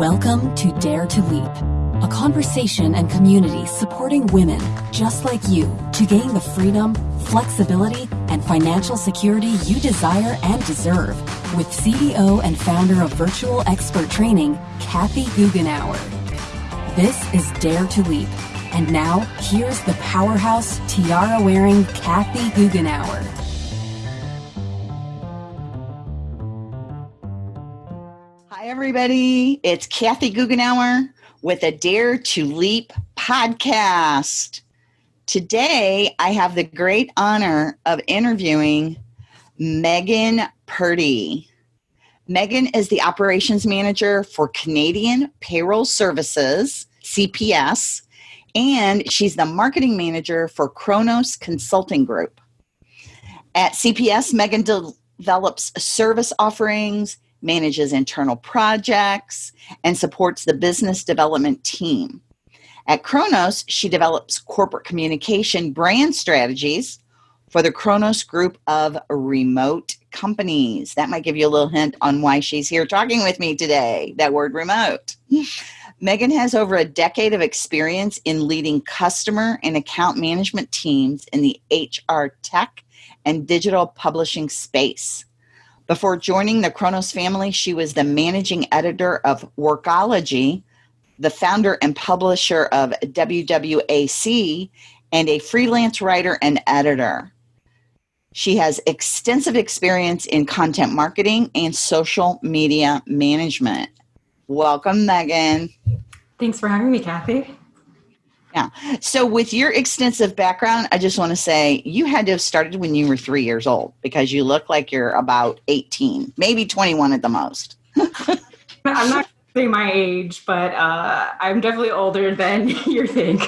Welcome to Dare to Leap, a conversation and community supporting women just like you to gain the freedom, flexibility, and financial security you desire and deserve with CEO and founder of Virtual Expert Training, Kathy Goughenour. This is Dare to Leap. And now, here's the powerhouse tiara wearing Kathy Goughenour. Everybody. It's Kathy Goughenour with a Dare to Leap podcast. Today, I have the great honor of interviewing Megan Purdy. Megan is the operations manager for Canadian Payroll Services, CPS, and she's the marketing manager for Kronos Consulting Group. At CPS, Megan de- develops service offerings, manages internal projects, and supports the business development team. At Kronos, she develops corporate communication brand strategies for the Kronos group of remote companies. That might give you a little hint on why she's here talking with me today, that word remote. Megan has over a decade of experience in leading customer and account management teams in the HR tech and digital publishing space. Before joining the Kronos family, she was the managing editor of Workology, the founder and publisher of WWAC, and a freelance writer and editor. She has extensive experience in content marketing and social media management. Welcome, Megan. Thanks for having me, Kathy. Yeah. So, with your extensive background, I just want to say you had to have started when you were three years old because you look like you're about 18, maybe 21 at the most. I'm not saying my age, but uh, I'm definitely older than you think.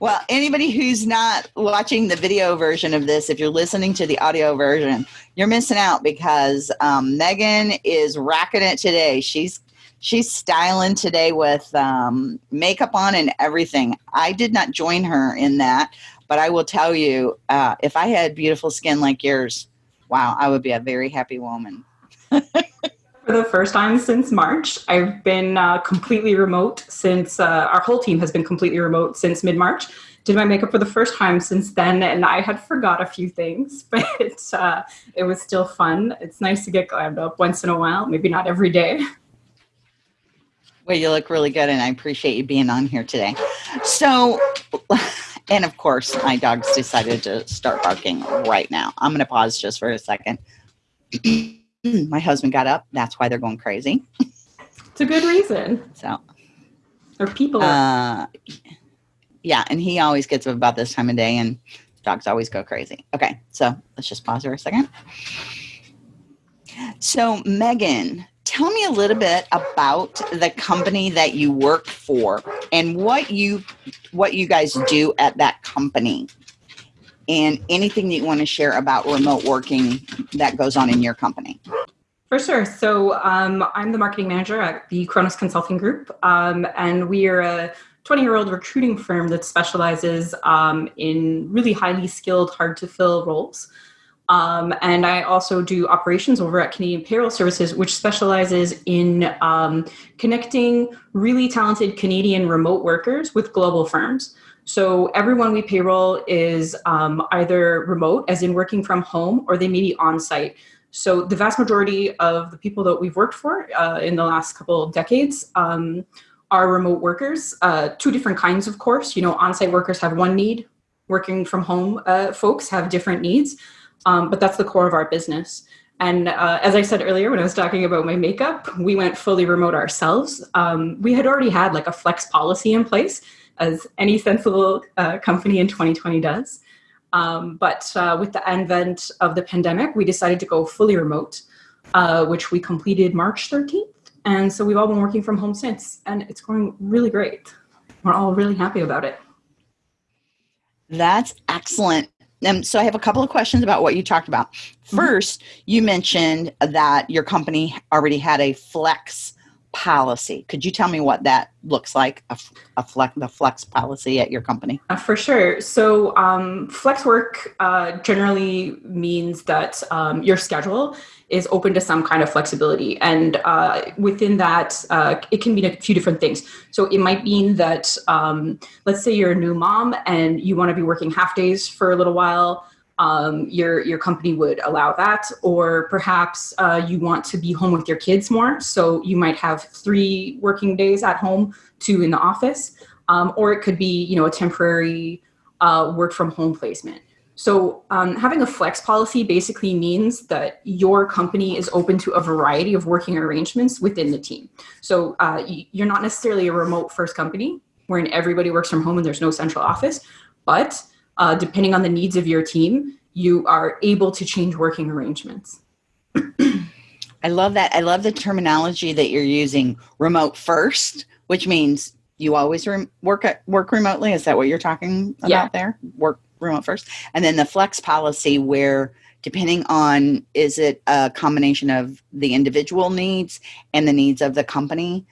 Well, anybody who's not watching the video version of this, if you're listening to the audio version, you're missing out because um, Megan is rocking it today. She's she's styling today with um, makeup on and everything. I did not join her in that, but I will tell you, uh, if I had beautiful skin like yours, wow, I would be a very happy woman. For the first time since March, I've been uh, completely remote since uh, our whole team has been completely remote since mid March. Did my makeup for the first time since then, and I had forgot a few things, but uh, it was still fun. It's nice to get glammed up once in a while, maybe not every day. Well, you look really good, and I appreciate you being on here today. So, and of course, my dog's decided to start barking right now. I'm going to pause just for a second. my husband got up. That's why they're going crazy. It's a good reason. So, or people. Uh, yeah, and he always gets up about this time of day, and dogs always go crazy. Okay, so let's just pause for a second. So, Megan, tell me a little bit about the company that you work for and what you what you guys do at that company. And anything that you want to share about remote working that goes on in your company. For sure. So um, i'm the marketing manager at the kronos consulting group um, and we are a 20 year old recruiting firm that specializes um, in really highly skilled hard to fill roles um, and I also do operations over at Canadian Payroll Services, which specializes in um, connecting really talented Canadian remote workers with global firms. So everyone we payroll is um, either remote, as in working from home, or they may be on site. So the vast majority of the people that we've worked for uh, in the last couple of decades um, are remote workers. Uh, two different kinds, of course. You know, on-site workers have one need. Working from home uh, folks have different needs. Um, but that's the core of our business. And uh, as I said earlier, when I was talking about my makeup, we went fully remote ourselves. Um, we had already had like a flex policy in place, as any sensible uh, company in 2020 does. Um, but uh, with the advent of the pandemic, we decided to go fully remote, uh, which we completed March 13th. And so we've all been working from home since, and it's going really great. We're all really happy about it. That's excellent. Um, so I have a couple of questions about what you talked about. 1st mm-hmm. you mentioned that your company already had a flex policy. Could you tell me what that looks like, a, a flex, the flex policy at your company? Uh, for sure. So, um, flex work uh, generally means that um, your schedule is open to some kind of flexibility. And uh, within that, uh, it can mean a few different things. So, it might mean that, um, let's say you're a new mom and you want to be working half days for a little while um, your your company would allow that, or perhaps uh, you want to be home with your kids more, so you might have three working days at home, two in the office, um, or it could be you know a temporary uh, work from home placement. So um, having a flex policy basically means that your company is open to a variety of working arrangements within the team. So uh, you're not necessarily a remote first company wherein everybody works from home and there's no central office, but uh, depending on the needs of your team, you are able to change working arrangements. I love that. I love the terminology that you're using remote first, which means you always rem- work at, work remotely. Is that what you're talking about yeah. there? Work remote first. And then the flex policy where depending on is it a combination of the individual needs and the needs of the company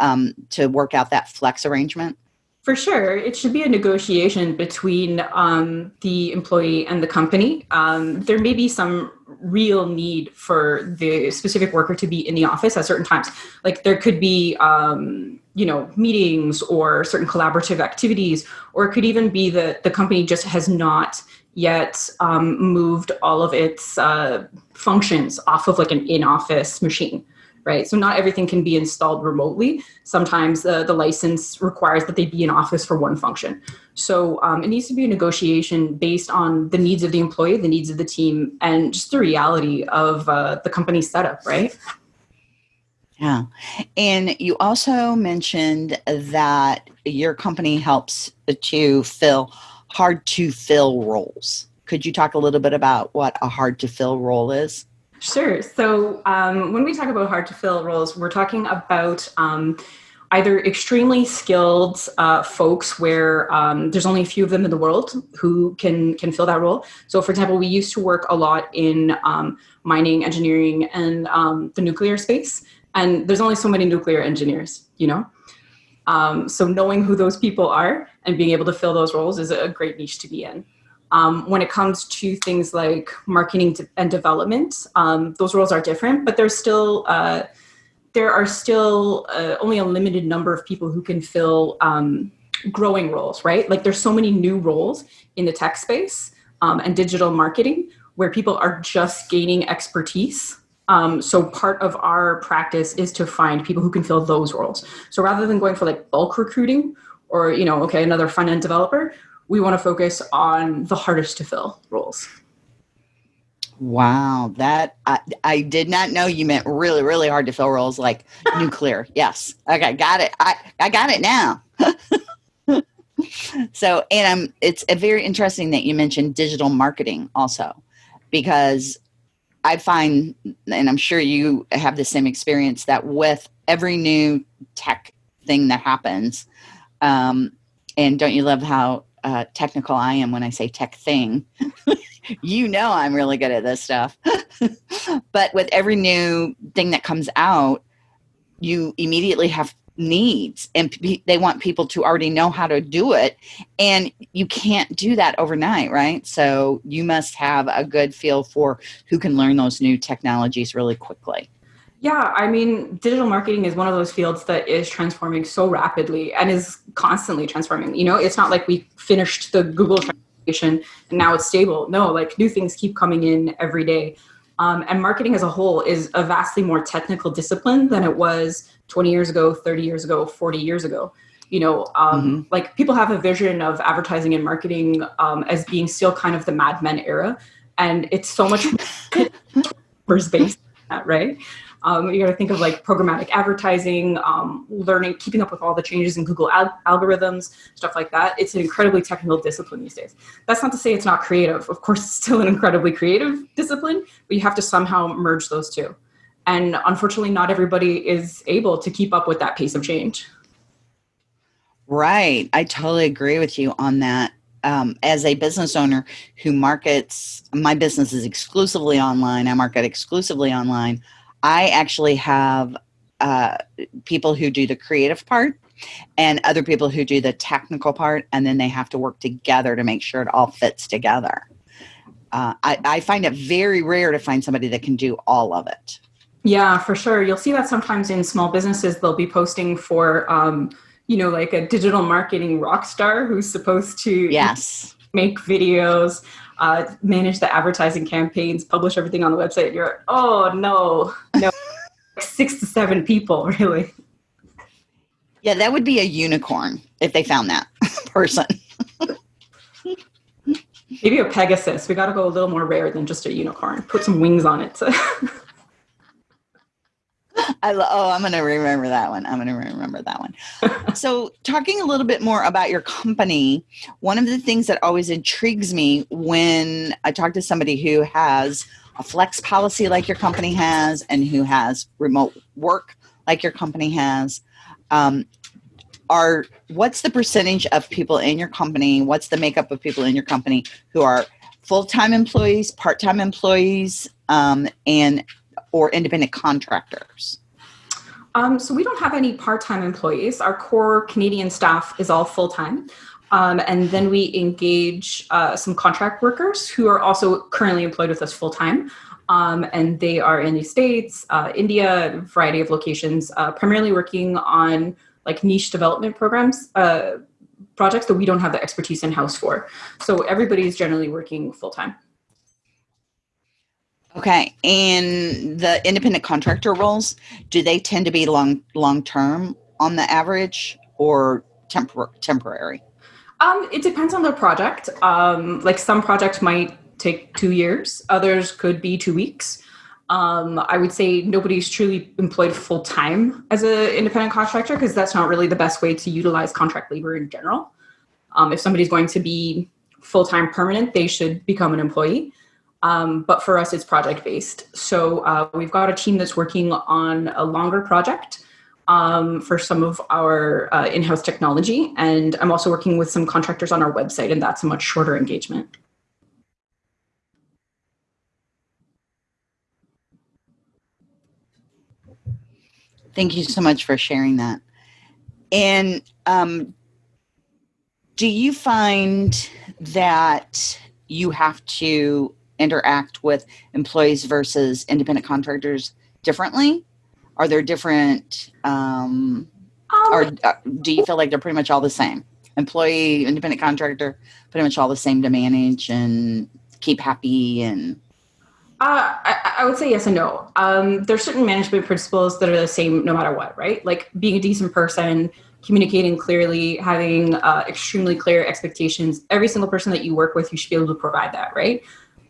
um, to work out that flex arrangement? For sure, it should be a negotiation between um, the employee and the company. Um, there may be some real need for the specific worker to be in the office at certain times. Like there could be, um, you know, meetings or certain collaborative activities, or it could even be that the company just has not yet um, moved all of its uh, functions off of like an in-office machine right? So not everything can be installed remotely. Sometimes uh, the license requires that they be in office for one function. So um, it needs to be a negotiation based on the needs of the employee, the needs of the team, and just the reality of uh, the company setup, right? Yeah. And you also mentioned that your company helps to fill hard to fill roles. Could you talk a little bit about what a hard to fill role is? Sure. So um, when we talk about hard to fill roles, we're talking about um, either extremely skilled uh, folks where um, there's only a few of them in the world who can can fill that role. So, for example, we used to work a lot in um, mining, engineering, and um, the nuclear space, and there's only so many nuclear engineers, you know. Um, so knowing who those people are and being able to fill those roles is a great niche to be in. Um, when it comes to things like marketing and development, um, those roles are different, but there's still uh, there are still uh, only a limited number of people who can fill um, growing roles, right? Like there's so many new roles in the tech space um, and digital marketing where people are just gaining expertise. Um, so part of our practice is to find people who can fill those roles. So rather than going for like bulk recruiting or you know, okay, another front end developer, we want to focus on the hardest to fill roles. Wow, that I, I did not know you meant really, really hard to fill roles like nuclear. Yes. Okay, got it. I, I got it now. so, and um, it's a very interesting that you mentioned digital marketing also, because I find, and I'm sure you have the same experience, that with every new tech thing that happens, um, and don't you love how uh, technical I am when I say tech thing. you know I'm really good at this stuff. but with every new thing that comes out, you immediately have needs and they want people to already know how to do it and you can't do that overnight right so you must have a good feel for who can learn those new technologies really quickly yeah, I mean, digital marketing is one of those fields that is transforming so rapidly and is constantly transforming. You know, it's not like we finished the Google transformation and now it's stable. No, like new things keep coming in every day. Um, and marketing as a whole is a vastly more technical discipline than it was 20 years ago, 30 years ago, 40 years ago. You know, um, mm-hmm. like people have a vision of advertising and marketing um, as being still kind of the Mad Men era. And it's so much based that, right? Um, you got to think of like programmatic advertising, um, learning, keeping up with all the changes in Google al- algorithms, stuff like that. It's an incredibly technical discipline these days. That's not to say it's not creative. Of course, it's still an incredibly creative discipline, but you have to somehow merge those two. And unfortunately, not everybody is able to keep up with that pace of change. Right. I totally agree with you on that. Um, as a business owner who markets, my business is exclusively online. I market exclusively online. I actually have uh, people who do the creative part and other people who do the technical part, and then they have to work together to make sure it all fits together. Uh, I, I find it very rare to find somebody that can do all of it. Yeah, for sure. You'll see that sometimes in small businesses, they'll be posting for, um, you know, like a digital marketing rock star who's supposed to yes make videos, uh, manage the advertising campaigns, publish everything on the website. You're, oh no, no, six to seven people, really. Yeah, that would be a unicorn if they found that person. Maybe a Pegasus. We got to go a little more rare than just a unicorn. Put some wings on it. I lo- oh, I'm going to remember that one. I'm going to remember that one. so, talking a little bit more about your company, one of the things that always intrigues me when I talk to somebody who has a flex policy like your company has and who has remote work like your company has um, are what's the percentage of people in your company what's the makeup of people in your company who are full-time employees part-time employees um, and or independent contractors um, so we don't have any part-time employees our core canadian staff is all full-time um, and then we engage uh, some contract workers who are also currently employed with us full-time um, and they are in the states uh, india a variety of locations uh, primarily working on like niche development programs, uh, projects that we don't have the expertise in house for. So everybody's generally working full time. Okay, and the independent contractor roles, do they tend to be long long term on the average or tempor- temporary? Um, it depends on the project. Um, like some projects might take two years, others could be two weeks. Um, I would say nobody's truly employed full time as an independent contractor because that's not really the best way to utilize contract labor in general. Um, if somebody's going to be full time permanent, they should become an employee. Um, but for us, it's project based. So uh, we've got a team that's working on a longer project um, for some of our uh, in house technology. And I'm also working with some contractors on our website, and that's a much shorter engagement. Thank you so much for sharing that. And um, do you find that you have to interact with employees versus independent contractors differently? Are there different, um, um, or uh, do you feel like they're pretty much all the same? Employee, independent contractor, pretty much all the same to manage and keep happy and uh, I, I, would say yes and no. Um, there's certain management principles that are the same no matter what, right? Like being a decent person, communicating clearly, having uh, extremely clear expectations. Every single person that you work with, you should be able to provide that, right?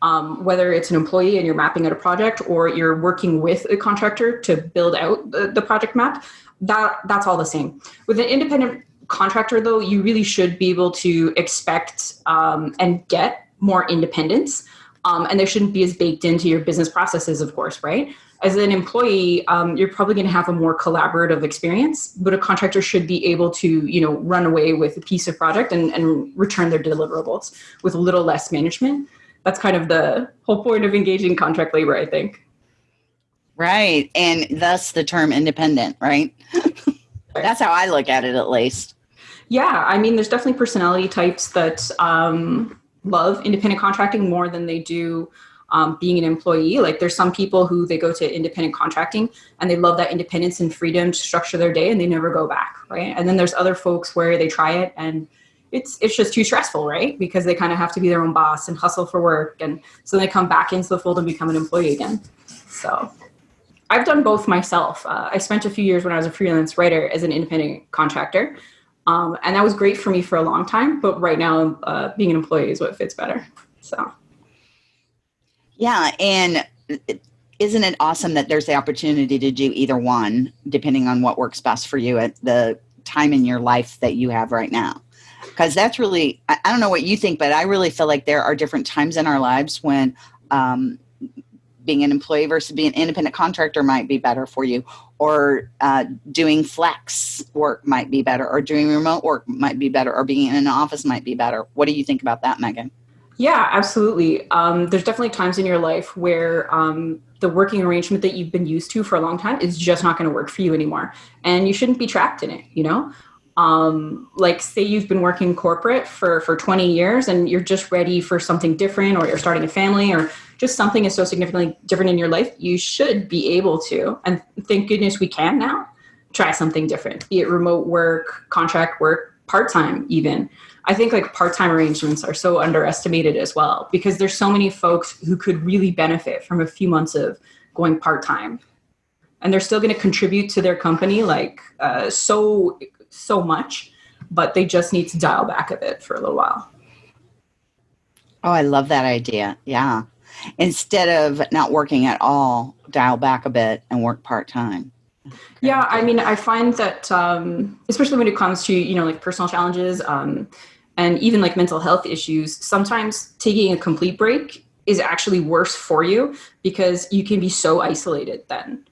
Um, whether it's an employee and you're mapping out a project or you're working with a contractor to build out the, the project map, that that's all the same. With an independent contractor, though, you really should be able to expect um, and get more independence um, and they shouldn't be as baked into your business processes, of course, right? As an employee, um, you're probably going to have a more collaborative experience, but a contractor should be able to, you know, run away with a piece of project and, and return their deliverables with a little less management. That's kind of the whole point of engaging contract labor, I think. Right. And thus the term independent, right? That's how I look at it, at least. Yeah. I mean, there's definitely personality types that, um, love independent contracting more than they do um, being an employee. Like there's some people who they go to independent contracting and they love that independence and freedom to structure their day and they never go back, right? And then there's other folks where they try it and it's it's just too stressful, right? Because they kind of have to be their own boss and hustle for work, and so they come back into the fold and become an employee again. So. I've done both myself. Uh, I spent a few years when I was a freelance writer as an independent contractor, um, and that was great for me for a long time. But right now, uh, being an employee is what fits better. So, yeah. And isn't it awesome that there's the opportunity to do either one, depending on what works best for you at the time in your life that you have right now? Because that's really, I, I don't know what you think, but I really feel like there are different times in our lives when um, being an employee versus being an independent contractor might be better for you or uh, doing flex work might be better or doing remote work might be better or being in an office might be better. What do you think about that megan? Yeah absolutely. Um, there's definitely times in your life where um, the working arrangement that you've been used to for a long time is just not going to work for you anymore and you shouldn't be trapped in it you know um, like say you've been working corporate for for 20 years and you're just ready for something different or you're starting a family or just something is so significantly different in your life you should be able to. And thank goodness we can now try something different be it remote work contract work part-time even. I think like part-time arrangements are so underestimated as well because there's so many folks who could really benefit from a few months of going part-time. And they're still going to contribute to their company like uh, so so much, but they just need to dial back a bit for a little while. Oh, I love that idea. Yeah. Instead of not working at all, dial back a bit and work part time. Yeah, I mean, I find that um, especially when it comes to you know like personal challenges um, and even like mental health issues, sometimes taking a complete break is actually worse for you because you can be so isolated then.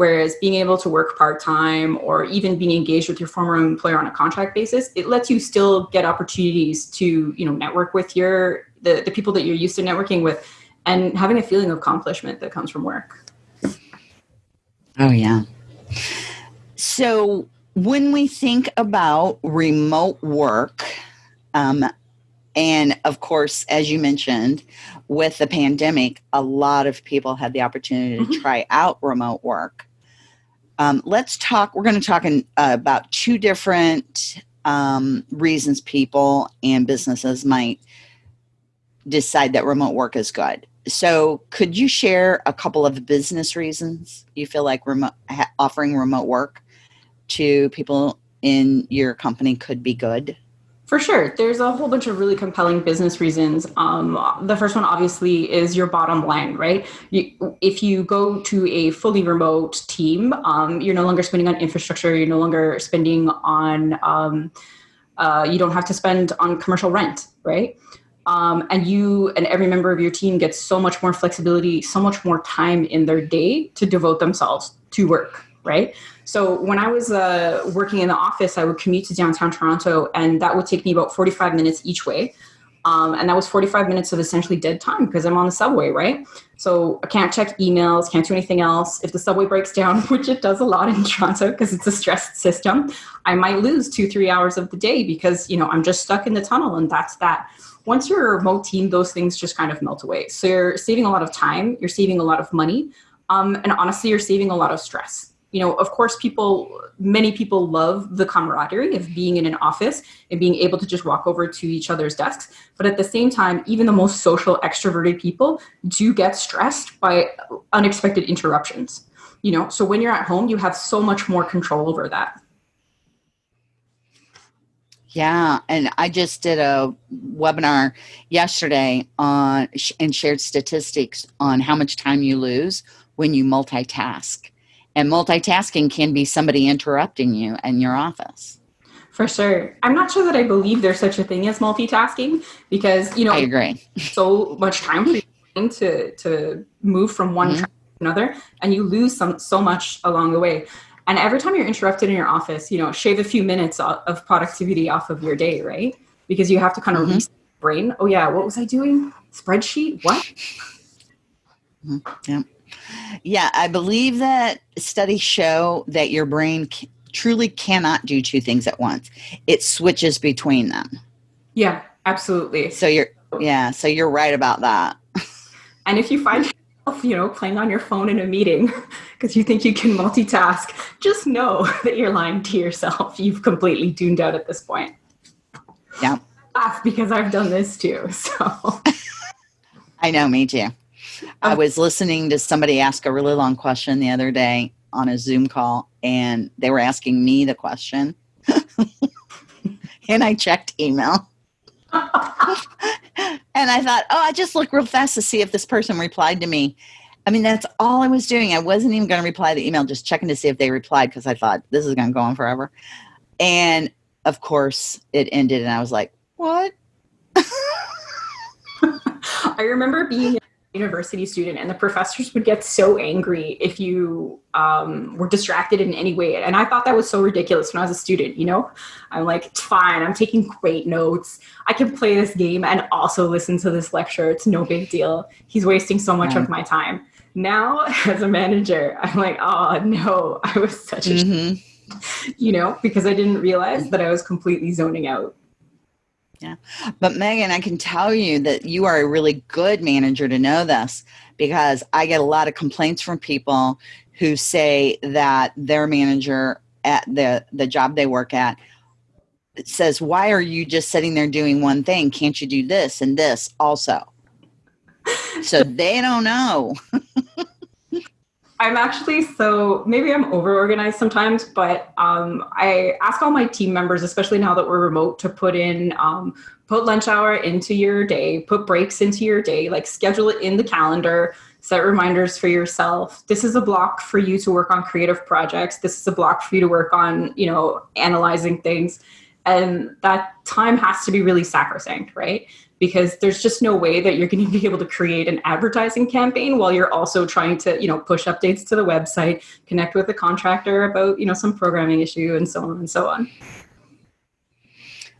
Whereas being able to work part time or even being engaged with your former employer on a contract basis, it lets you still get opportunities to you know network with your the, the people that you're used to networking with and having a feeling of accomplishment that comes from work. Oh yeah. So when we think about remote work, um, and of course, as you mentioned, with the pandemic, a lot of people had the opportunity to mm-hmm. try out remote work. Um, let's talk. We're going to talk in, uh, about two different um, reasons people and businesses might decide that remote work is good. So, could you share a couple of business reasons you feel like remote, offering remote work to people in your company could be good? For sure. There's a whole bunch of really compelling business reasons. Um, the first one, obviously, is your bottom line, right? You, if you go to a fully remote team, um, you're no longer spending on infrastructure, you're no longer spending on, um, uh, you don't have to spend on commercial rent, right? Um, and you and every member of your team gets so much more flexibility, so much more time in their day to devote themselves to work, right? So when I was uh, working in the office, I would commute to downtown Toronto, and that would take me about 45 minutes each way. Um, and that was 45 minutes of essentially dead time because I'm on the subway, right? So I can't check emails, can't do anything else. If the subway breaks down, which it does a lot in Toronto because it's a stressed system, I might lose two, three hours of the day because, you know, I'm just stuck in the tunnel and that's that. Once you're a remote team, those things just kind of melt away. So you're saving a lot of time, you're saving a lot of money, um, and honestly, you're saving a lot of stress you know, of course, people, many people love the camaraderie of being in an office and being able to just walk over to each other's desks. But at the same time, even the most social, extroverted people do get stressed by unexpected interruptions. You know, so when you're at home, you have so much more control over that. Yeah, and I just did a webinar yesterday on and shared statistics on how much time you lose when you multitask and multitasking can be somebody interrupting you in your office. For sure. I'm not sure that I believe there's such a thing as multitasking because, you know, I agree. so much time for you to to move from one mm-hmm. to another and you lose some so much along the way. And every time you're interrupted in your office, you know, shave a few minutes of productivity off of your day, right? Because you have to kind of mm-hmm. reset brain. Oh yeah, what was I doing? Spreadsheet? What? Mm-hmm. Yeah. Yeah, I believe that studies show that your brain c- truly cannot do two things at once. It switches between them. Yeah, absolutely. So you're yeah, so you're right about that. and if you find yourself, you know, playing on your phone in a meeting because you think you can multitask, just know that you're lying to yourself. You've completely tuned out at this point. Yeah. Laugh because I've done this too. So I know, me too. I was listening to somebody ask a really long question the other day on a Zoom call, and they were asking me the question. and I checked email. and I thought, oh, I just look real fast to see if this person replied to me. I mean, that's all I was doing. I wasn't even going to reply the email, just checking to see if they replied because I thought this is going to go on forever. And of course, it ended, and I was like, what? I remember being university student and the professors would get so angry if you um, were distracted in any way. And i thought that was so ridiculous when i was a student you know? I'm like it's fine i'm taking great notes. I can play this game and also listen to this lecture. It's no big deal. He's wasting so much of my time. Now, as a manager, I'm like, oh no, I was such a, mm-hmm. you know, because I didn't realize that I was completely zoning out. Yeah. But Megan, I can tell you that you are a really good manager to know this because I get a lot of complaints from people who say that their manager at the, the job they work at says, Why are you just sitting there doing one thing? Can't you do this and this also? So they don't know. I'm actually so maybe I'm over organized sometimes, but um, I ask all my team members, especially now that we're remote, to put in um, put lunch hour into your day, put breaks into your day, like schedule it in the calendar, set reminders for yourself. This is a block for you to work on creative projects. This is a block for you to work on, you know, analyzing things. And that time has to be really sacrosanct, right? Because there's just no way that you're going to be able to create an advertising campaign while you're also trying to you know push updates to the website connect with the contractor about you know some programming issue and so on and so on.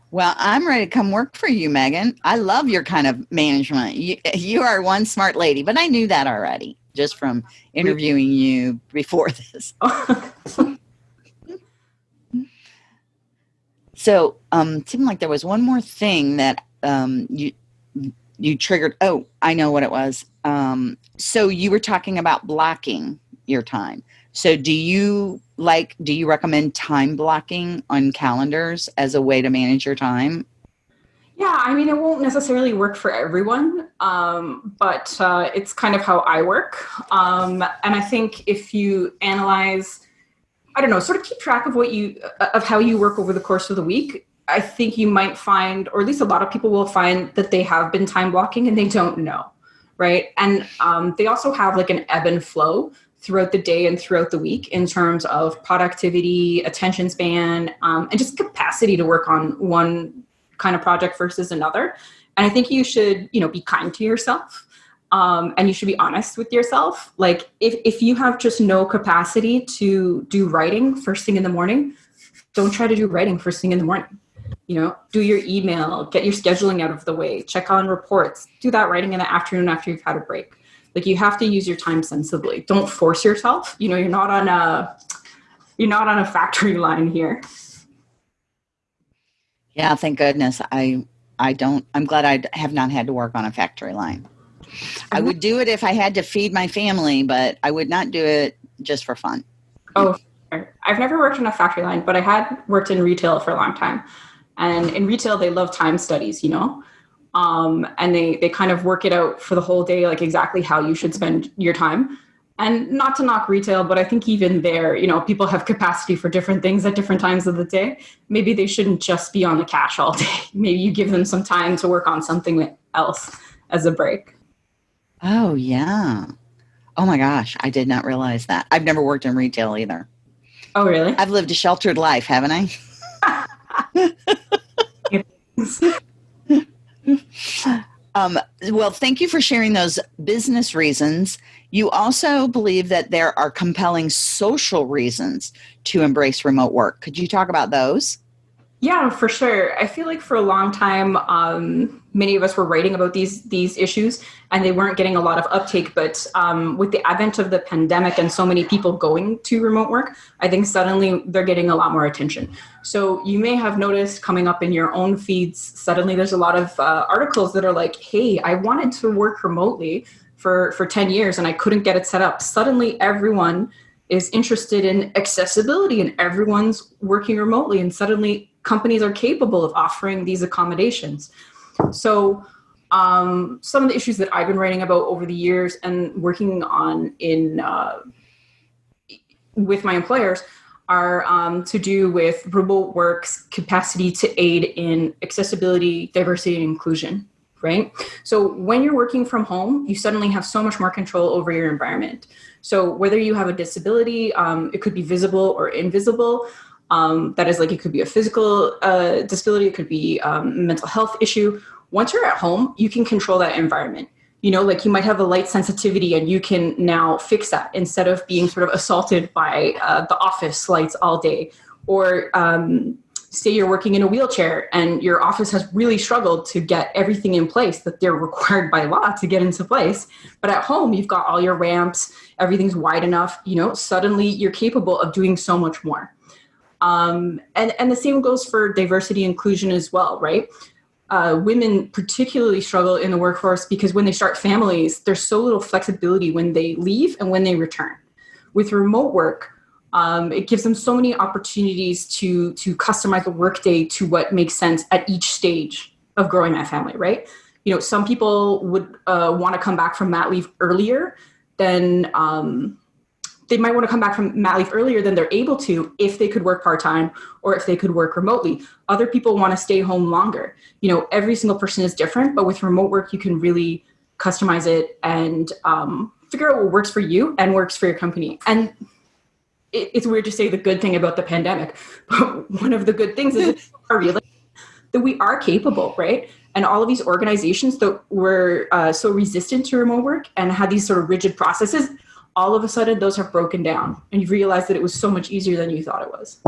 Well i'm ready to come work for you megan. I love your kind of management. You, you are one smart lady but i knew that already just from interviewing you before this. So um seemed like there was one more thing that um, you you triggered. Oh, I know what it was. Um, so you were talking about blocking your time. So do you like? Do you recommend time blocking on calendars as a way to manage your time? Yeah, I mean, it won't necessarily work for everyone, um, but uh, it's kind of how I work. Um, and I think if you analyze, I don't know, sort of keep track of what you of how you work over the course of the week, I think you might find, or at least a lot of people will find, that they have been time blocking and they don't know, right? And um, they also have like an ebb and flow throughout the day and throughout the week in terms of productivity, attention span, um, and just capacity to work on one kind of project versus another. And I think you should, you know, be kind to yourself. Um, and you should be honest with yourself. Like if, if you have just no capacity to do writing first thing in the morning, don't try to do writing first thing in the morning you know do your email get your scheduling out of the way check on reports do that writing in the afternoon after you've had a break. Like you have to use your time sensibly. Don't force yourself. You know you're not on a you're not on a factory line here. Yeah thank goodness. I i don't i'm glad i have not had to work on a factory line. I would do it if i had to feed my family but i would not do it just for fun. Oh i've never worked on a factory line but i had worked in retail for a long time and in retail, they love time studies, you know? Um, and they, they kind of work it out for the whole day, like exactly how you should spend your time. And not to knock retail, but I think even there, you know, people have capacity for different things at different times of the day. Maybe they shouldn't just be on the cash all day. Maybe you give them some time to work on something else as a break. Oh, yeah. Oh my gosh, I did not realize that. I've never worked in retail either. Oh, really? I've lived a sheltered life, haven't I? um, well, thank you for sharing those business reasons. You also believe that there are compelling social reasons to embrace remote work. Could you talk about those? Yeah, for sure. I feel like for a long time, um, many of us were writing about these these issues, and they weren't getting a lot of uptake. But um, with the advent of the pandemic and so many people going to remote work, I think suddenly they're getting a lot more attention. So you may have noticed coming up in your own feeds, suddenly there's a lot of uh, articles that are like, "Hey, I wanted to work remotely for for ten years and I couldn't get it set up." Suddenly, everyone is interested in accessibility and everyone's working remotely and suddenly companies are capable of offering these accommodations. So um, some of the issues that I've been writing about over the years and working on in uh, with my employers are um, to do with remote work's capacity to aid in accessibility, diversity, and inclusion. Right. So when you're working from home, you suddenly have so much more control over your environment. So whether you have a disability, um, it could be visible or invisible. Um, that is like it could be a physical uh, disability, it could be um, mental health issue. Once you're at home, you can control that environment. You know, like you might have a light sensitivity and you can now fix that instead of being sort of assaulted by uh, the office lights all day. Or um, say you're working in a wheelchair and your office has really struggled to get everything in place that they're required by law to get into place but at home you've got all your ramps everything's wide enough you know suddenly you're capable of doing so much more um, and and the same goes for diversity inclusion as well right? Uh, women particularly struggle in the workforce because when they start families there's so little flexibility when they leave and when they return. With remote work um, it gives them so many opportunities to to customize the workday to what makes sense at each stage of growing that family right? You know some people would uh, want to come back from mat leave earlier than um, they might want to come back from mat leave earlier than they're able to if they could work part-time or if they could work remotely. Other people want to stay home longer. You know every single person is different but with remote work you can really customize it and um, figure out what works for you and works for your company. And it, it's weird to say the good thing about the pandemic, but one of the good things is that we are capable, right? And all of these organizations that were uh, so resistant to remote work and had these sort of rigid processes, all of a sudden those have broken down, and you realize that it was so much easier than you thought it was.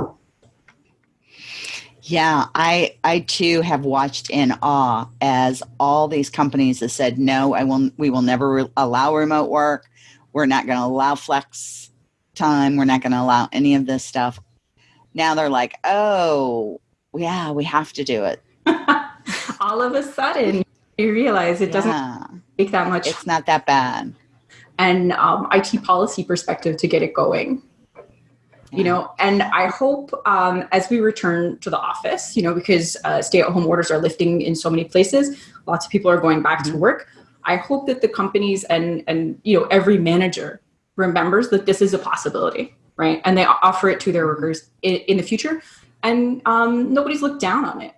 Yeah, I I too have watched in awe as all these companies have said no, I will we will never allow remote work. We're not going to allow flex time. We're not going to allow any of this stuff. Now they're like, oh, yeah, we have to do it. All of a sudden, you realize it doesn't yeah. take that much. It's not that bad. And um, IT policy perspective to get it going. Yeah. You know, and I hope um, as we return to the office, you know, because uh, stay-at-home orders are lifting in so many places, lots of people are going back mm-hmm. to work. I hope that the companies and and you know every manager remembers that this is a possibility, right? And they offer it to their workers in, in the future, and um, nobody's looked down on it,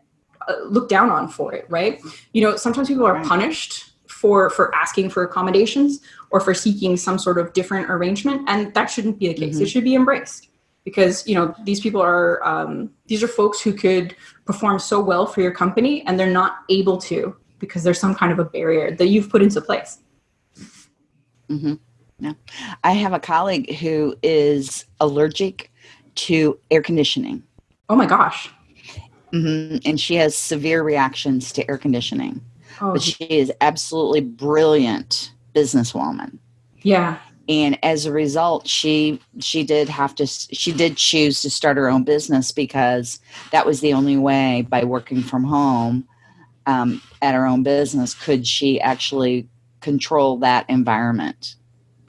uh, looked down on for it, right? You know, sometimes people are punished for for asking for accommodations or for seeking some sort of different arrangement, and that shouldn't be the case. Mm-hmm. It should be embraced because you know these people are um, these are folks who could perform so well for your company, and they're not able to because there's some kind of a barrier that you've put into place. Mm-hmm. Yeah. I have a colleague who is allergic to air conditioning. Oh my gosh. Mm-hmm. And she has severe reactions to air conditioning. Oh. But she is absolutely brilliant businesswoman. Yeah. And as a result, she she did have to she did choose to start her own business because that was the only way by working from home um, at her own business could she actually control that environment.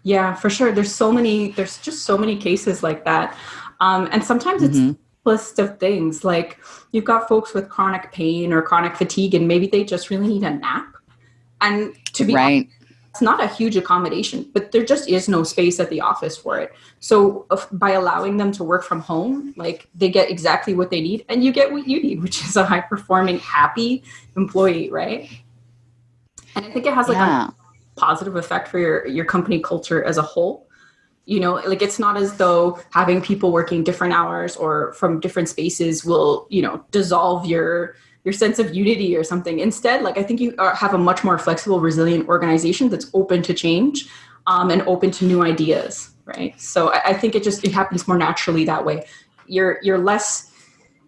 Yeah, for sure. There's so many, there's just so many cases like that. Um, and sometimes mm-hmm. It's list of things like you've got folks with chronic pain or chronic fatigue and maybe they just really need a nap. And to be right. honest, it's not a huge accommodation, but there just is no space at the office for it. So if, by allowing them to work from home, like they get exactly what they need and you get what you need, which is a high performing, happy employee, right? And I think it has like yeah. a positive effect for your your company culture as a whole you know like it's not as though having people working different hours or from different spaces will you know dissolve your your sense of unity or something. Instead like i think you are, have a much more flexible resilient organization that's open to change um, and open to new ideas right? So I, I think it just it happens more naturally that way. You're you're less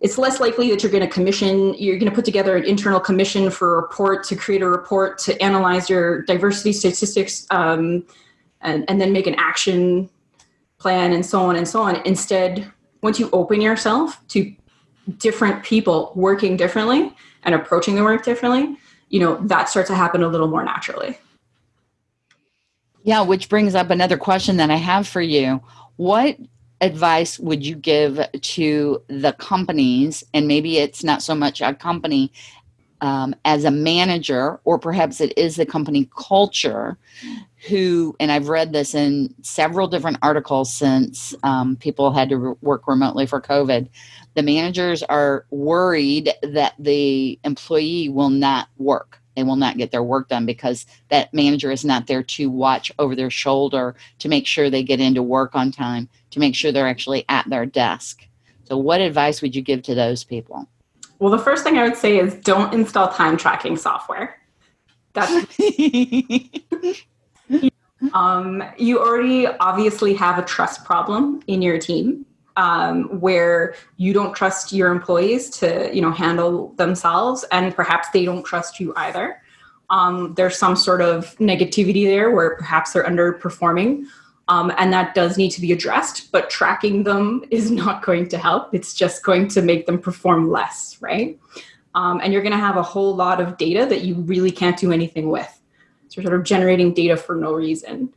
it's less likely that you're going to commission you're going to put together an internal commission for a report to create a report to analyze your diversity statistics um, and, and then make an action plan and so on and so on. Instead once you open yourself to different people working differently and approaching the work differently you know that starts to happen a little more naturally. Yeah which brings up another question that i have for you. What advice would you give to the companies and maybe it's not so much a company um, as a manager or perhaps it is the company culture who and i've read this in several different articles since um, people had to re- work remotely for covid the managers are worried that the employee will not work they will not get their work done because that manager is not there to watch over their shoulder to make sure they get into work on time, to make sure they're actually at their desk. So, what advice would you give to those people? Well, the first thing I would say is don't install time tracking software. That's um, you already obviously have a trust problem in your team. um, where you don't trust your employees to you know handle themselves and perhaps they don't trust you either um, there's some sort of negativity there where perhaps they're underperforming um, and that does need to be addressed but tracking them is not going to help it's just going to make them perform less right um, and you're going to have a whole lot of data that you really can't do anything with so you're sort of generating data for no reason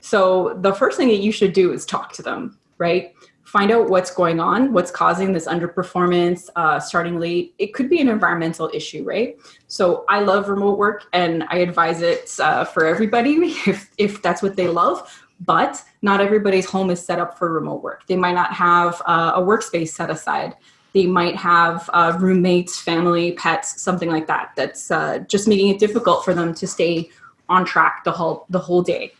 so the first thing that you should do is talk to them right find out what's going on, what's causing this underperformance, uh, starting late. It could be an environmental issue, right? So I love remote work and I advise it uh, for everybody if, if that's what they love. But not everybody's home is set up for remote work. They might not have uh, a workspace set aside. They might have uh, roommates, family, pets, something like that. That's uh, just making it difficult for them to stay on track the whole the whole day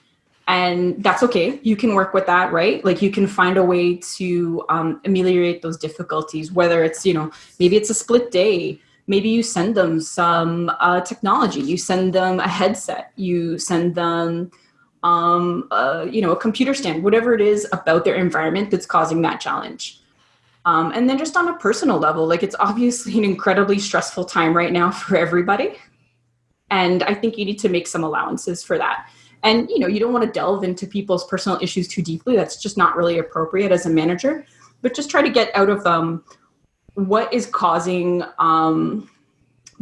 and that's okay you can work with that right like you can find a way to um, ameliorate those difficulties whether it's you know maybe it's a split day maybe you send them some uh, technology you send them a headset you send them um, you know a computer stand whatever it is about their environment that's causing that challenge. Um, and then just on a personal level like it's obviously an incredibly stressful time right now for everybody. And i think you need to make some allowances for that. And you know you don't want to delve into people's personal issues too deeply. That's just not really appropriate as a manager. But just try to get out of um, what is causing um,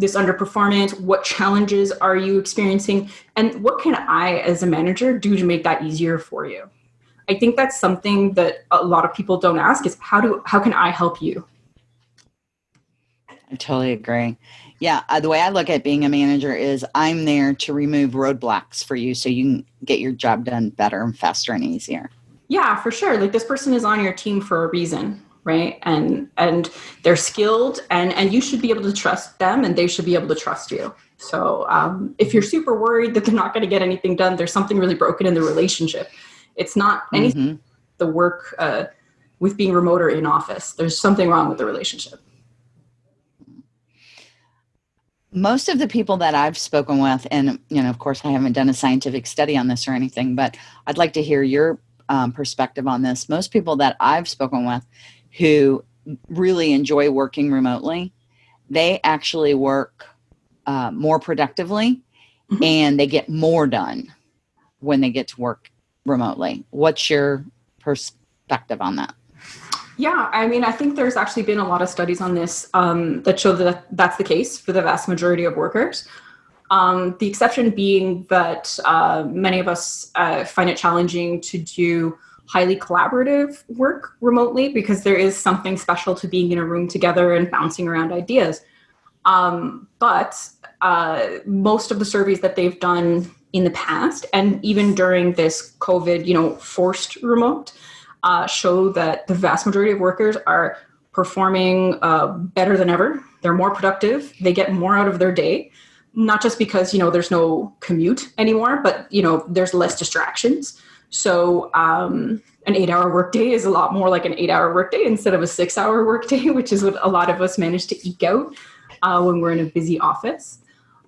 this underperformance? What challenges are you experiencing? And what can i as a manager do to make that easier for you? I think that's something that a lot of people don't ask is how do how can i help you? I totally agree. Yeah, uh, the way I look at being a manager is I'm there to remove roadblocks for you so you can get your job done better and faster and easier. Yeah, for sure. Like this person is on your team for a reason, right? And and they're skilled and and you should be able to trust them and they should be able to trust you. So um, if you're super worried that they're not going to get anything done, there's something really broken in the relationship. It's not anything mm-hmm. the work uh, with being remote or in office. There's something wrong with the relationship most of the people that I've spoken with, and you know, of course, I haven't done a scientific study on this or anything, but I'd like to hear your um, perspective on this. Most people that I've spoken with who really enjoy working remotely, they actually work uh, more productively mm-hmm. and they get more done when they get to work remotely. What's your perspective on that? Yeah, I mean, I think there's actually been a lot of studies on this um, that show that that's the case for the vast majority of workers. Um, the exception being that uh, many of us uh, find it challenging to do highly collaborative work remotely because there is something special to being in a room together and bouncing around ideas. Um, but uh, most of the surveys that they've done in the past, and even during this COVID, you know, forced remote, uh, show that the vast majority of workers are performing uh, better than ever. They're more productive. They get more out of their day, not just because you know there's no commute anymore, but you know there's less distractions. So um, an eight-hour workday is a lot more like an eight-hour workday instead of a six-hour workday, which is what a lot of us manage to eke out uh, when we're in a busy office.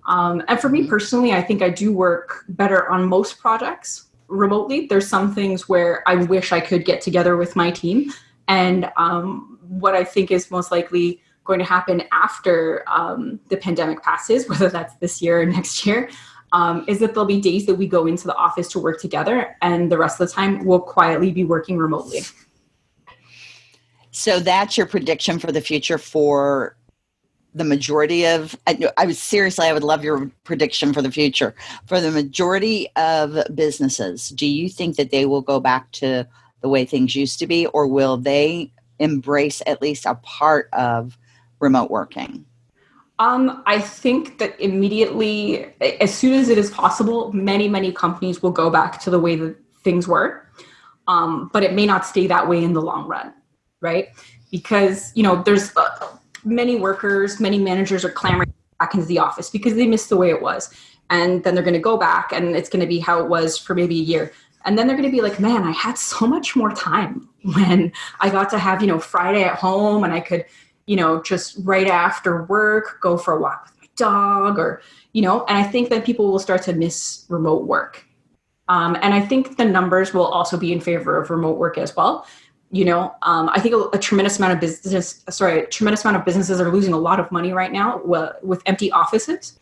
Um, and for me personally, I think I do work better on most projects remotely. There's some things where I wish I could get together with my team. And um, what I think is most likely going to happen after um, the pandemic passes, whether that's this year or next year, um, is that there'll be days that we go into the office to work together, and the rest of the time we'll quietly be working remotely. So that's your prediction for the future for the majority of I, I was seriously i would love your prediction for the future for the majority of businesses do you think that they will go back to the way things used to be or will they embrace at least a part of remote working um, I think that immediately, as soon as it is possible, many, many companies will go back to the way that things were. Um, but it may not stay that way in the long run, right? Because, you know, there's uh, many workers, many managers are clamoring back into the office because they missed the way it was. And then they're going to go back and it's going to be how it was for maybe a year. And then they're going to be like, man, I had so much more time when I got to have, you know, Friday at home and I could, you know, just right after work go for a walk with my dog or, you know, and I think that people will start to miss remote work. Um, and I think the numbers will also be in favor of remote work as well You know, um, I think a, a, tremendous amount of business, sorry, a tremendous amount of businesses are losing a lot of money right now with empty offices.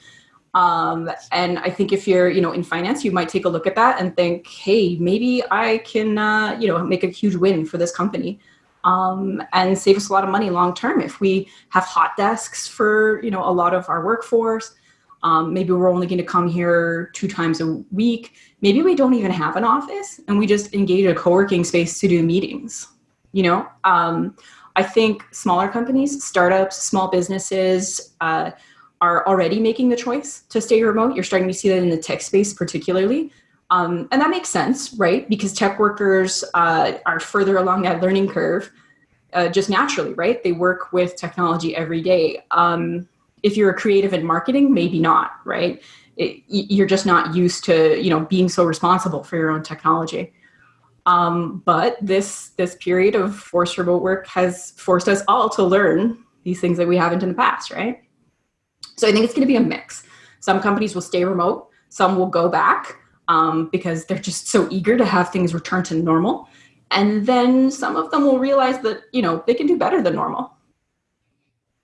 Um, and I think if you're, you know, in finance, you might take a look at that and think, hey, maybe I can, uh, you know, make a huge win for this company um, and save us a lot of money long term if we have hot desks for, you know, a lot of our workforce. Um, maybe we're only going to come here two times a week. Maybe we don't even have an office and we just engage a co-working space to do meetings you know um, i think smaller companies startups small businesses uh, are already making the choice to stay remote you're starting to see that in the tech space particularly um, and that makes sense right? Because tech workers uh, are further along that learning curve uh, just naturally right? They work with technology every day. Um, if you're a creative in marketing maybe not right? It, you're just not used to you know being so responsible for your own technology. Um, but this this period of forced remote work has forced us all to learn these things that we haven't in the past, right? So I think it's going to be a mix. Some companies will stay remote, some will go back um, because they're just so eager to have things return to normal, and then some of them will realize that you know they can do better than normal.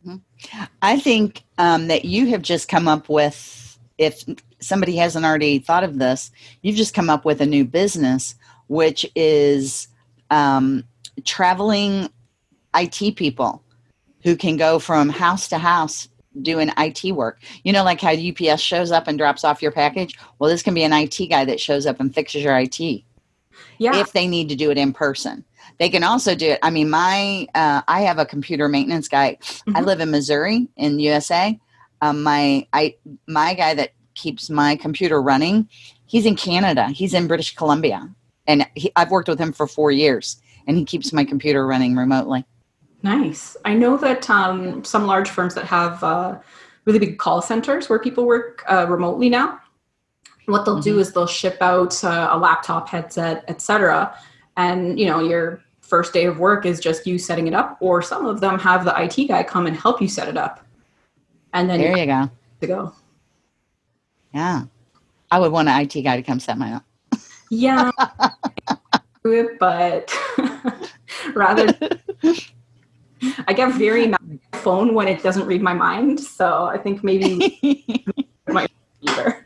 Mm-hmm. I think um, that you have just come up with, if somebody hasn't already thought of this, you've just come up with a new business which is um, traveling IT people who can go from house to house doing IT work. You know, like how UPS shows up and drops off your package? Well, this can be an IT guy that shows up and fixes your IT. Yeah. If they need to do it in person. They can also do it. I mean, my uh, I have a computer maintenance guy. Mm-hmm. I live in Missouri in USA. Um, my I my guy that keeps my computer running, he's in Canada. He's in British Columbia and he, I've worked with him for four years, and he keeps my computer running remotely. Nice. I know that um, some large firms that have uh, really big call centers where people work uh, remotely now. What they'll mm-hmm. do is they'll ship out uh, a laptop, headset, etc., and you know your first day of work is just you setting it up, or some of them have the IT guy come and help you set it up, and then there you go. To go. Yeah, I would want an IT guy to come set mine up. Yeah, but rather, I get very mad at my phone when it doesn't read my mind. So I think maybe my either.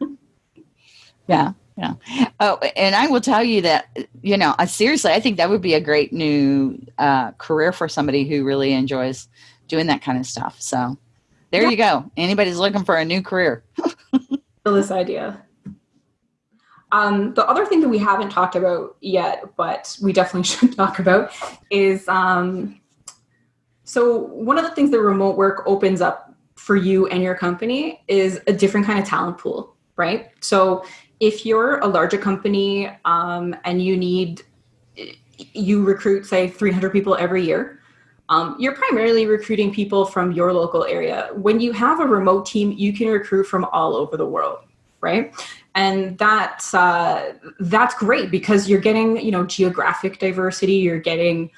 Yeah, yeah. Oh, and I will tell you that you know, I, seriously, I think that would be a great new uh, career for somebody who really enjoys doing that kind of stuff. So there yeah. you go. Anybody's looking for a new career. this idea. Um, the other thing that we haven't talked about yet, but we definitely should talk about, is um, so one of the things that remote work opens up for you and your company is a different kind of talent pool, right? So if you're a larger company um, and you need, you recruit, say, 300 people every year, um, you're primarily recruiting people from your local area. When you have a remote team, you can recruit from all over the world, right? and that's uh, that's great because you're getting you know geographic diversity you're getting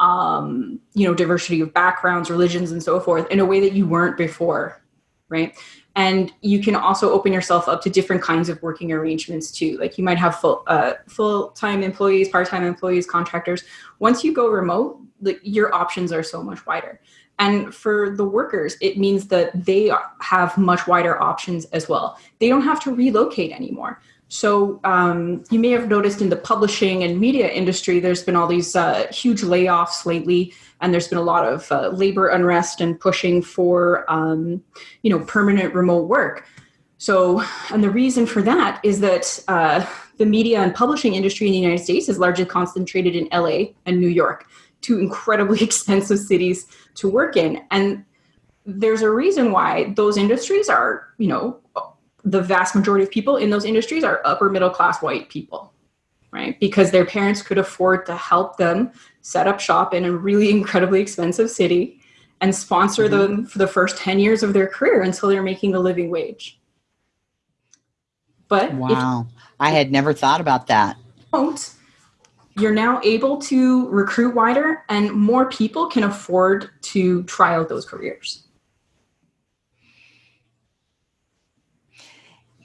um, you know diversity of backgrounds religions and so forth in a way that you weren't before right and you can also open yourself up to different kinds of working arrangements too like you might have full uh, full-time employees part-time employees contractors once you go remote the, your options are so much wider and for the workers, it means that they have much wider options as well. They don't have to relocate anymore. So um, you may have noticed in the publishing and media industry, there's been all these uh, huge layoffs lately, and there's been a lot of uh, labor unrest and pushing for, um, you know, permanent remote work. So, and the reason for that is that uh, the media and publishing industry in the United States is largely concentrated in LA and New York two incredibly expensive cities to work in. And there's a reason why those industries are, you know, the vast majority of people in those industries are upper middle class white people, right? Because their parents could afford to help them set up shop in a really incredibly expensive city and sponsor mm-hmm. them for the first 10 years of their career until they're making a living wage. But wow, I had never thought about that. Don't you're now able to recruit wider and more people can afford to try out those careers.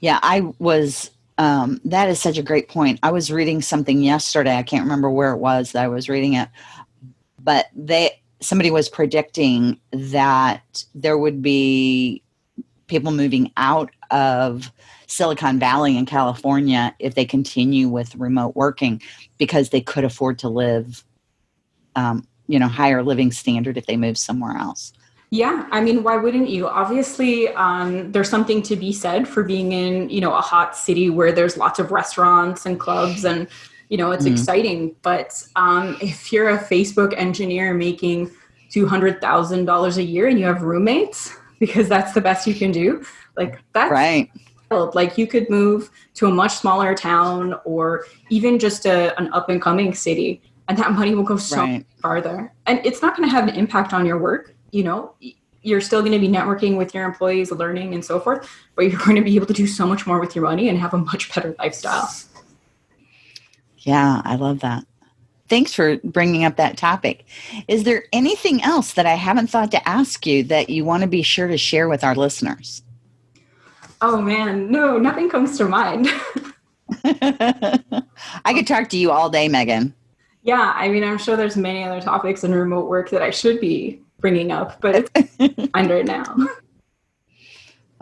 Yeah, I was, um, that is such a great point. I was reading something yesterday. I can't remember where it was that I was reading it, but they somebody was predicting that there would be people moving out of Silicon Valley in California if they continue with remote working because they could afford to live, um, you know, higher living standard if they move somewhere else. Yeah, I mean, why wouldn't you? Obviously, um, there's something to be said for being in, you know, a hot city where there's lots of restaurants and clubs and, you know, it's mm exciting. But um, if you're a Facebook engineer making $200,000 a year and you have roommates, because that's the best you can do. Like that's right. Like you could move to a much smaller town or even just a, an up and coming city, and that money will go so right. farther. And it's not going to have an impact on your work. You know, you're still going to be networking with your employees, learning and so forth, but you're going to be able to do so much more with your money and have a much better lifestyle. Yeah, I love that thanks for bringing up that topic. Is there anything else that I haven't thought to ask you that you want to be sure to share with our listeners? Oh man, no, nothing comes to mind. I could talk to you all day, Megan. Yeah, I mean, I'm sure there's many other topics in remote work that I should be bringing up, but it's right now.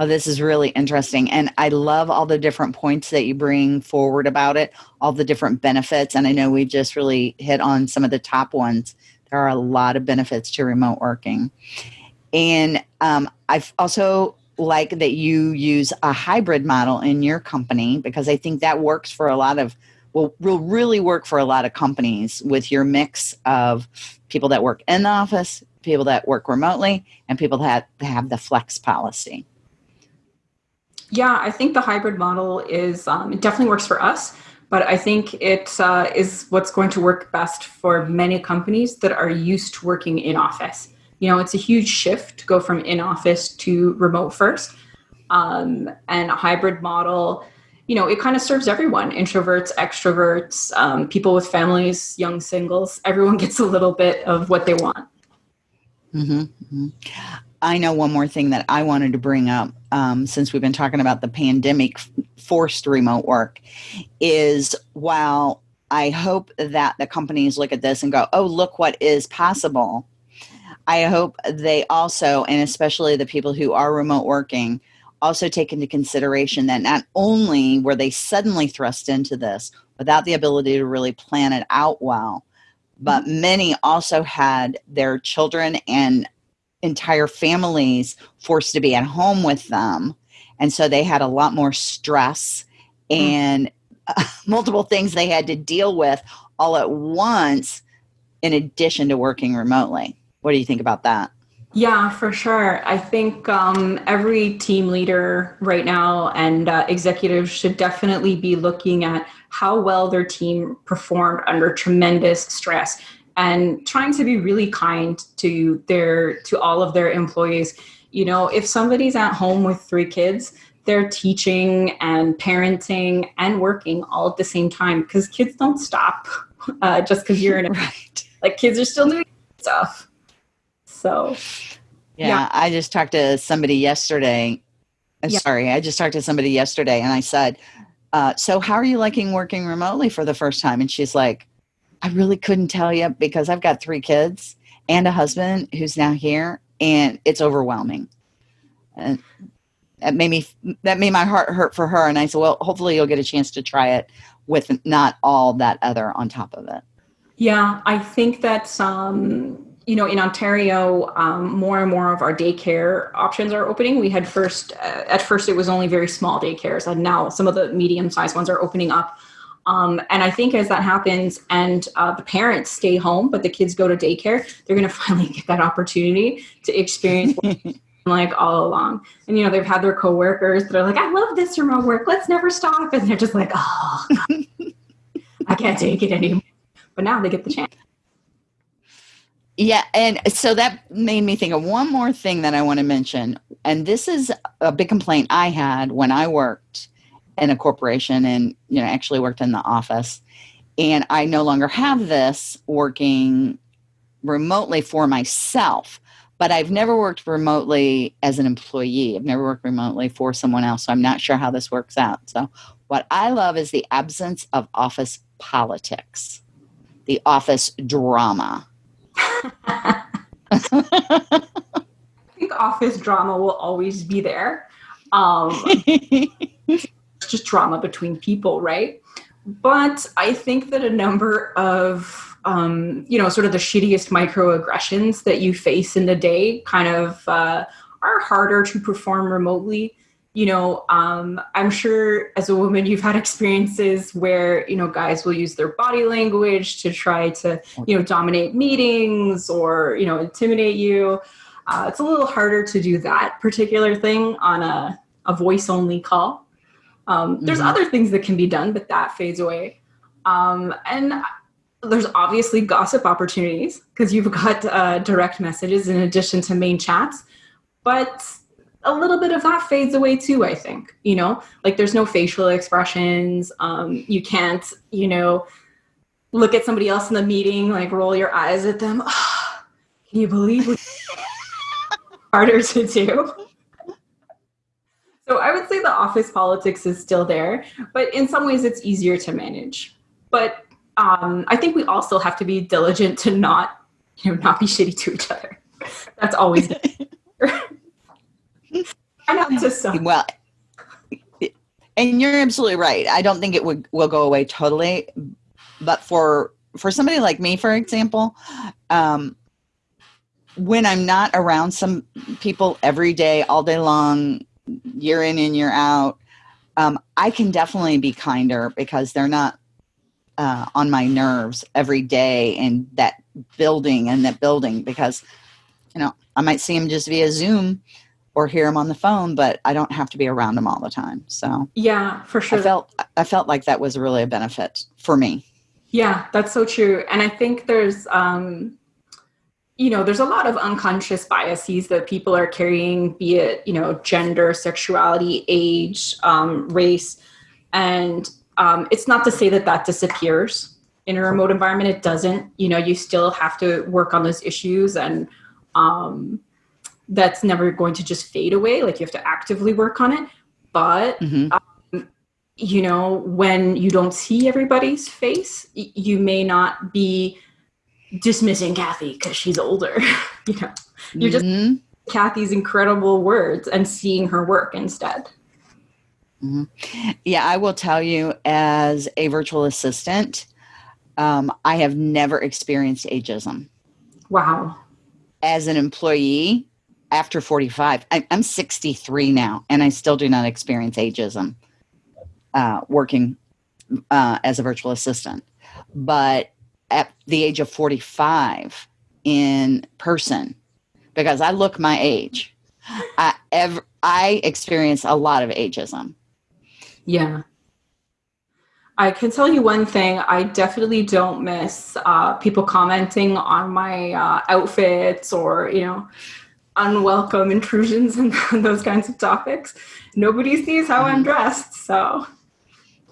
Oh, this is really interesting. And I love all the different points that you bring forward about it, all the different benefits. And I know we just really hit on some of the top ones. There are a lot of benefits to remote working. And um, I've also like that you use a hybrid model in your company because I think that works for a lot of will will really work for a lot of companies with your mix of people that work in the office, people that work remotely, and people that have the flex policy. Yeah, I think the hybrid model is um, it definitely works for us, but I think it uh, is what's going to work best for many companies that are used to working in office. You know, it's a huge shift to go from in office to remote first, um, and a hybrid model. You know, it kind of serves everyone: introverts, extroverts, um, people with families, young singles. Everyone gets a little bit of what they want. Mm-hmm. mm-hmm. I know one more thing that I wanted to bring up um, since we've been talking about the pandemic forced remote work is while I hope that the companies look at this and go, oh, look what is possible. I hope they also, and especially the people who are remote working, also take into consideration that not only were they suddenly thrust into this without the ability to really plan it out well, but mm-hmm. many also had their children and entire families forced to be at home with them. And so they had a lot more stress hmm. and uh, multiple things they had to deal with all at once, in addition to working remotely. What do you think about that? Yeah, for sure. I think um, every team leader right now and uh, executives should definitely be looking at how well their team performed under tremendous stress. And trying to be really kind to their to all of their employees. You know if somebody's at home with three kids they're teaching and parenting and working all at the same time because kids don't stop uh, just because you're in it right. Like kids are still doing stuff. So yeah, yeah. i just talked to somebody yesterday. Yeah. sorry i just talked to somebody yesterday and i said uh, so how are you liking working remotely for the first time and she's like I really couldn't tell you because I've got three kids and a husband who's now here, and it's overwhelming. And that made me that made my heart hurt for her. And I said, well, hopefully you'll get a chance to try it with not all that other on top of it. Yeah, I think that's um, you know in Ontario, um, more and more of our daycare options are opening. We had first uh, at first it was only very small daycares, and now some of the medium sized ones are opening up. Um, and I think as that happens and uh, the parents stay home, but the kids go to daycare, they're going to finally get that opportunity to experience like all along. And, you know, they've had their coworkers that are like, I love this remote work. Let's never stop. And they're just like, oh, I can't take it anymore. But now they get the chance. Yeah, and so that made me think of one more thing that I want to mention. And this is a big complaint I had when I worked in a corporation and you know actually worked in the office and i no longer have this working remotely for myself but i've never worked remotely as an employee i've never worked remotely for someone else so i'm not sure how this works out so what i love is the absence of office politics the office drama I think office drama will always be there. Um, it's just drama between people, right? But I think that a number of, um, you know, sort of the shittiest microaggressions that you face in the day kind of uh, are harder to perform remotely you know, um, I'm sure as a woman, you've had experiences where, you know, guys will use their body language to try to, you know, dominate meetings or, you know, intimidate you. Uh, it's a little harder to do that particular thing on a, a voice only call. Um, mm-hmm. There's other things that can be done, but that fades away. Um, and there's obviously gossip opportunities because you've got uh, direct messages in addition to main chats. But a little bit of that fades away too i think you know? Like there's no facial expressions um, you can't you know look at somebody else in the meeting like roll your eyes at them. Oh, can you believe what harder to do? So i would say the office politics is still there but in some ways it's easier to manage. But um, i think we also have to be diligent to not you know not be shitty to each other. That's always well, and you're absolutely right. I don't think it would will go away totally, but for for somebody like me, for example, um, when I'm not around some people every day, all day long, year in and year out, um, I can definitely be kinder because they're not uh, on my nerves every day in that building and that building because you know I might see them just via Zoom or hear them on the phone, but I don't have to be around them all the time. So yeah, for sure. I felt I felt like that was really a benefit for me. Yeah, that's so true. And I think there's um you know, there's a lot of unconscious biases that people are carrying, be it, you know, gender, sexuality, age, um, race. And um, it's not to say that that disappears in a remote environment. It doesn't. You know, you still have to work on those issues and, um, that's never going to just fade away. Like you have to actively work on it. But, mm-hmm. um, you know, when you don't see everybody's face, y- you may not be dismissing Kathy because she's older. you know, you're mm-hmm. just Kathy's incredible words and seeing her work instead. Mm-hmm. Yeah, I will tell you as a virtual assistant, um, I have never experienced ageism. Wow. As an employee, after 45 I, am 63 now and i still do not experience ageism uh, working uh, as a virtual assistant but at the age of 45 in person because i look my age i ever i experience a lot of ageism yeah I can tell you one thing. I definitely don't miss uh, people commenting on my uh, outfits or, you know, unwelcome intrusions and those kinds of topics. Nobody sees how mm-hmm. I'm dressed, so.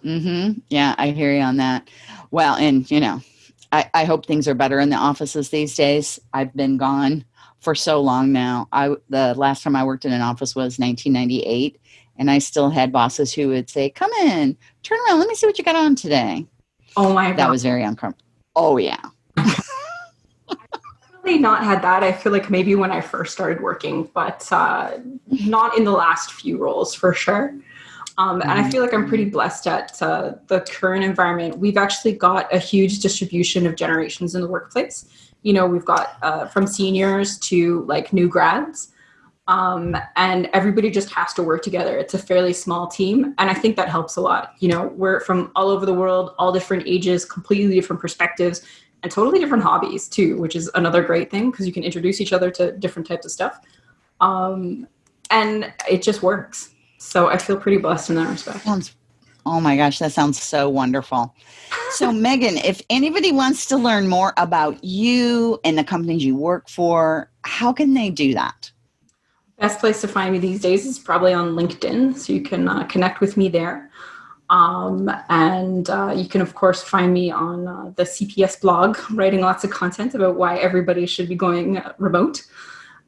Mm-hmm. Yeah, I hear you on that. Well, and you know, I, I hope things are better in the offices these days. I've been gone for so long now. I the last time I worked in an office was 1998, and I still had bosses who would say, "Come in, turn around, let me see what you got on today." Oh my god, that was very uncomfortable. Oh yeah. not had that. I feel like maybe when I first started working, but uh, not in the last few roles for sure. Um, and I feel like I'm pretty blessed at uh, the current environment. We've actually got a huge distribution of generations in the workplace. You know, we've got uh, from seniors to like new grads. Um, and everybody just has to work together. It's a fairly small team, and I think that helps a lot. You know, we're from all over the world, all different ages, completely different perspectives, and totally different hobbies too, which is another great thing because you can introduce each other to different types of stuff. Um, and it just works. So I feel pretty blessed in that respect. Sounds, oh my gosh, that sounds so wonderful. So, Megan, if anybody wants to learn more about you and the companies you work for, how can they do that? Best place to find me these days is probably on LinkedIn. So you can uh, connect with me there. Um, and uh, you can, of course, find me on uh, the CPS blog, writing lots of content about why everybody should be going remote.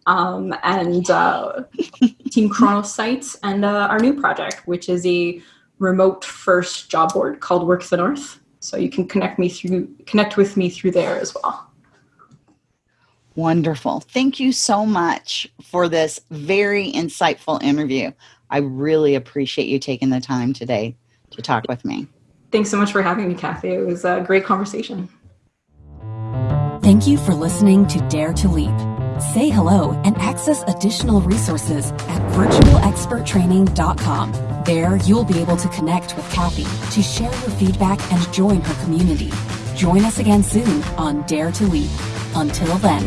Um, and uh, Team Kronos sites, and uh, our new project, which is a remote first job board called Work the North. So you can connect me through, connect with me through there as well. Wonderful. Thank you so much for this very insightful interview. I really appreciate you taking the time today to talk with me. Thanks so much for having me, Kathy. It was a great conversation. Thank you for listening to Dare to Leap. Say hello and access additional resources at virtualexperttraining.com. There, you'll be able to connect with Kathy to share your feedback and join her community. Join us again soon on Dare to Leap. Until then.